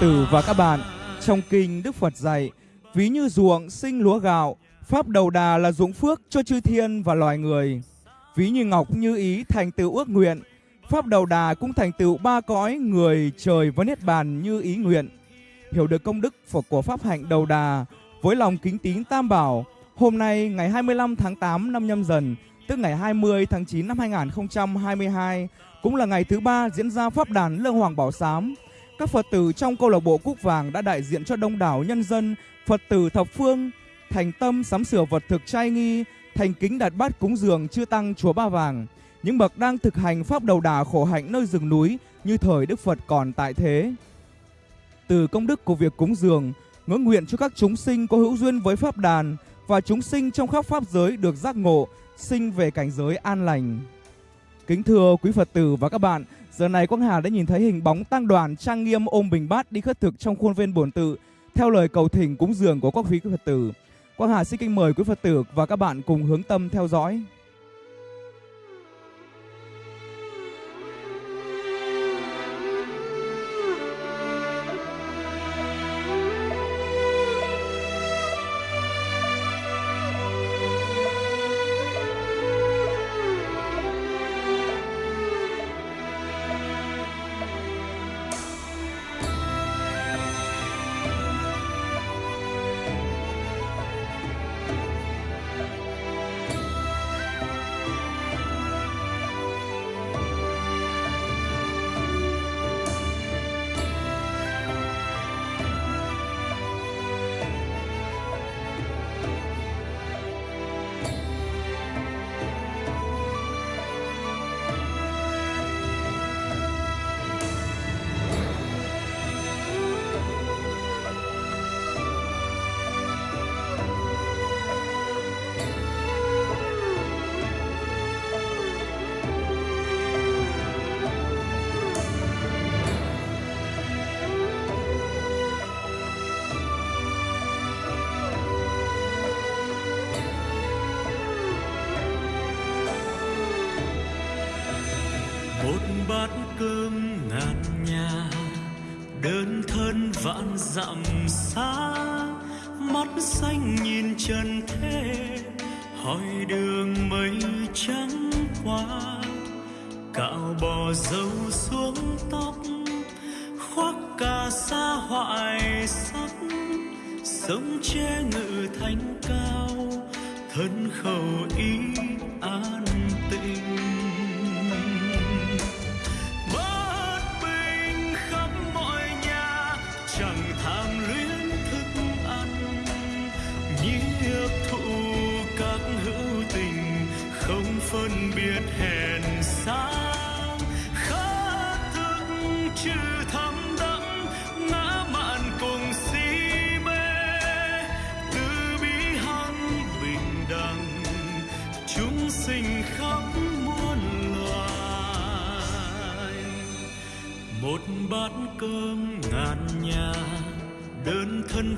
Tử và các bạn, trong kinh Đức Phật dạy, ví như ruộng sinh lúa gạo, pháp đầu đà là ruộng phước cho chư thiên và loài người. Ví như ngọc như ý thành tựu ước nguyện, pháp đầu đà cũng thành tựu ba cõi người trời và niết bàn như ý nguyện. Hiểu được công đức Phật của pháp hạnh đầu đà với lòng kính tín tam bảo, hôm nay ngày 25 tháng 8 năm nhâm dần, tức ngày 20 tháng 9 năm 2022, cũng là ngày thứ ba diễn ra pháp đàn Lương Hoàng Bảo Sám. Các Phật tử trong câu lạc bộ Cúc Vàng đã đại diện cho đông đảo nhân dân, Phật tử thập phương, thành tâm sắm sửa vật thực trai nghi, thành kính đặt bát cúng dường chư tăng chùa Ba Vàng. Những bậc đang thực hành pháp đầu đà khổ hạnh nơi rừng núi như thời Đức Phật còn tại thế. Từ công đức của việc cúng dường, ngưỡng nguyện cho các chúng sinh có hữu duyên với pháp đàn và chúng sinh trong khắp pháp giới được giác ngộ, sinh về cảnh giới an lành. Kính thưa quý Phật tử và các bạn, giờ này Quang Hà đã nhìn thấy hình bóng tăng đoàn trang nghiêm ôm bình bát đi khất thực trong khuôn viên bổn tự theo lời cầu thỉnh cúng dường của các quý Phật tử. Quang Hà xin kính mời quý Phật tử và các bạn cùng hướng tâm theo dõi. Dặm xa, mắt xanh nhìn trần thế, hỏi đường mây trắng qua. Cạo bò dâu xuống tóc, khoác cà sa hoại sắc, sống che ngự thành cao, thân khẩu ý an tịnh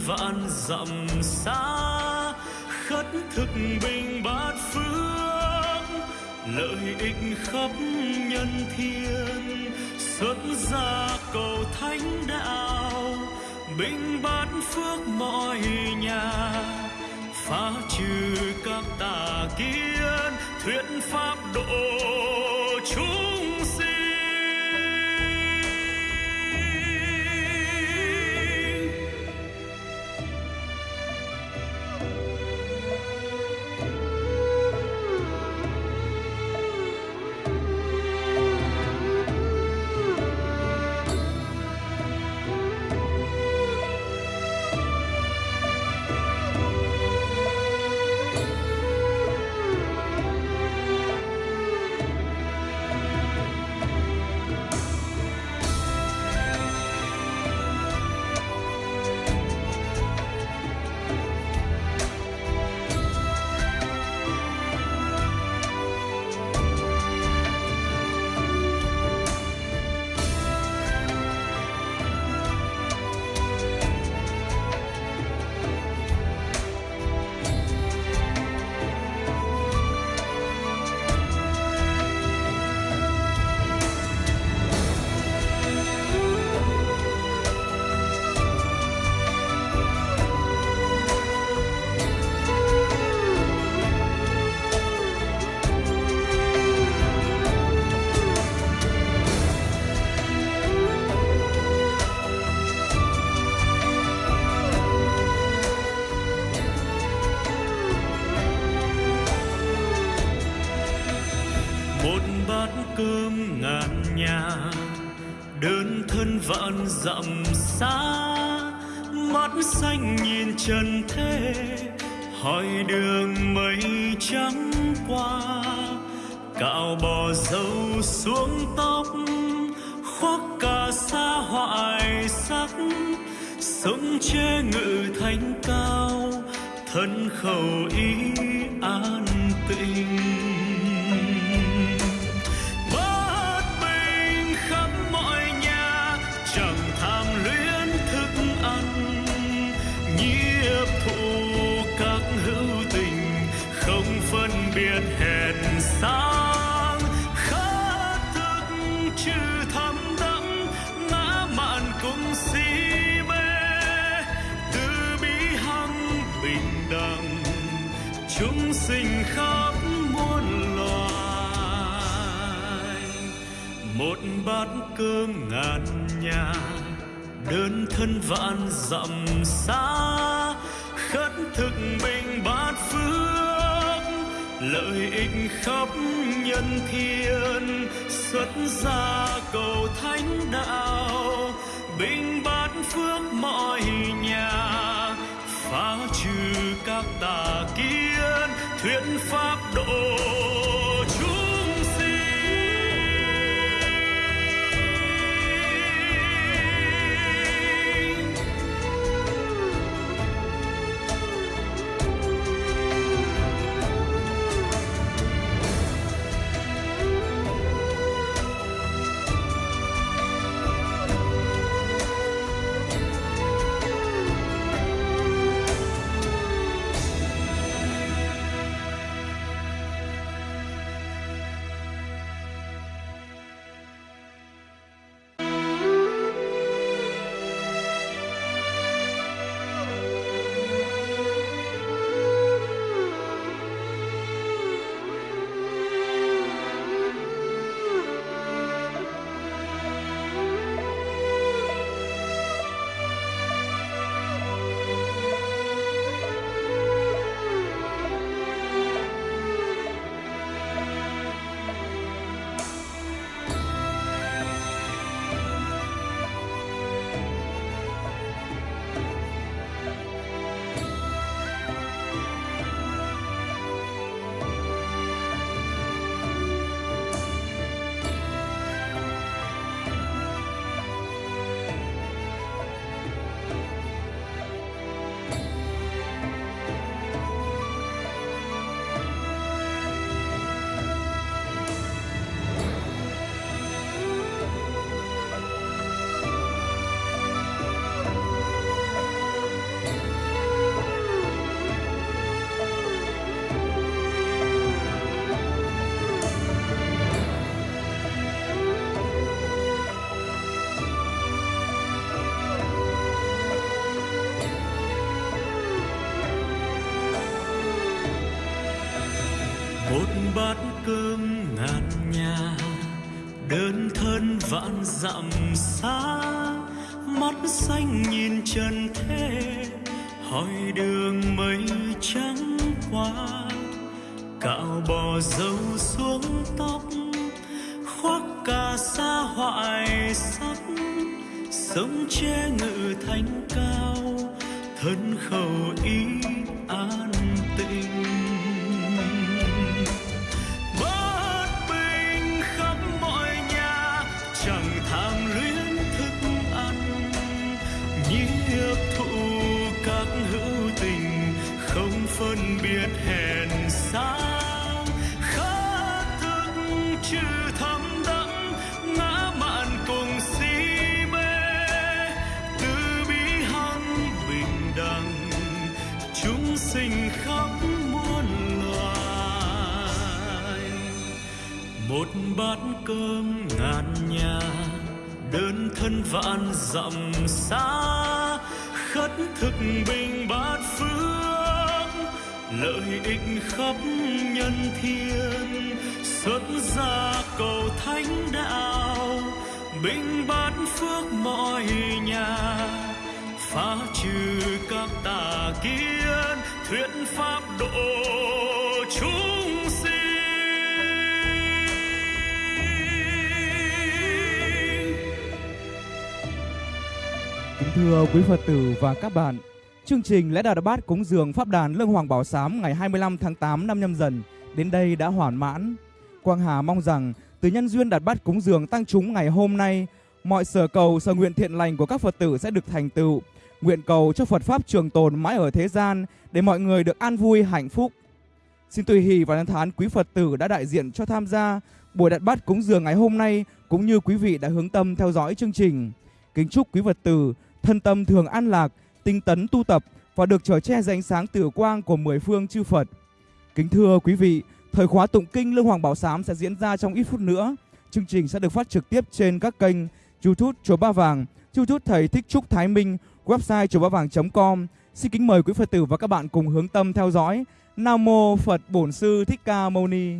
vạn dặm xa. Khất thực bình bát phước, lợi ích khắp nhân thiên. Xuất gia cầu thánh đạo, bình bát phước mọi nhà. Phá trừ các tà kiến, thuyết pháp độ chúng đơn dặm xa, mắt xanh nhìn trần thế, hỏi đường mây trắng qua. Cạo bò dâu xuống tóc, khoác cả sa hoại sắc, sống che ngự thánh cao, thân khẩu ý an tịnh. Chúng sinh khắp muôn loài. Một bát cơm ngàn nhà, đơn thân vạn dặm xa. Khất thực bình bát phước, lợi ích khắp nhân thiên. Xuất gia cầu thánh đạo, bình bát phước mọi nhà phá trừ các tà kiến thuyết pháp độ vạn dặm xa, mắt xanh nhìn trần thế, hỏi đường mây trắng qua. Cạo bò dâu xuống tóc, khoác cà sa hoại sắc, sống che ngự thánh cao, thân khẩu ý an tịnh trừ thầm đắm ngã mạn cùng si mê. Từ bi hằng bình đẳng, chúng sinh khắp muôn loài. Một bát cơm ngàn nhà, đơn thân vạn dặm xa. Khất thực bình bát phước lợi ích khắp nhân thiên, xuất gia cầu thánh đạo, bình bát phước mọi nhà. Phá trừ các tà kiến, thuyết pháp độ chúng sinh. Kính thưa quý phật tử và các bạn chương trình lễ Đà Bát cúng dường Pháp đàn Lương Hoàng Bảo Sám ngày 25 tháng 8 năm nhâm dần đến đây đã hoàn mãn. Quang Hà mong rằng từ nhân duyên đặt bát cúng dường tăng chúng ngày hôm nay, mọi sở cầu sở nguyện thiện lành của các Phật tử sẽ được thành tựu. Nguyện cầu cho Phật Pháp trường tồn mãi ở thế gian để mọi người được an vui hạnh phúc. Xin tùy hỷ và nhân thán quý Phật tử đã đại diện cho tham gia buổi đặt bát cúng dường ngày hôm nay cũng như quý vị đã hướng tâm theo dõi chương trình. Kính chúc quý Phật tử thân tâm thường an lạc, tinh tấn tu tập và được trở che dưới ánh sáng tử quang của mười phương chư Phật. Kính thưa quý vị, thời khóa tụng kinh Lương Hoàng Bảo Sám sẽ diễn ra trong ít phút nữa. Chương trình sẽ được phát trực tiếp trên các kênh YouTube Chùa Ba Vàng, YouTube Thầy Thích Trúc Thái Minh, website chùa ba vàng.com. Xin kính mời quý Phật tử và các bạn cùng hướng tâm theo dõi. Nam mô Phật Bổn Sư Thích Ca Mâu Ni.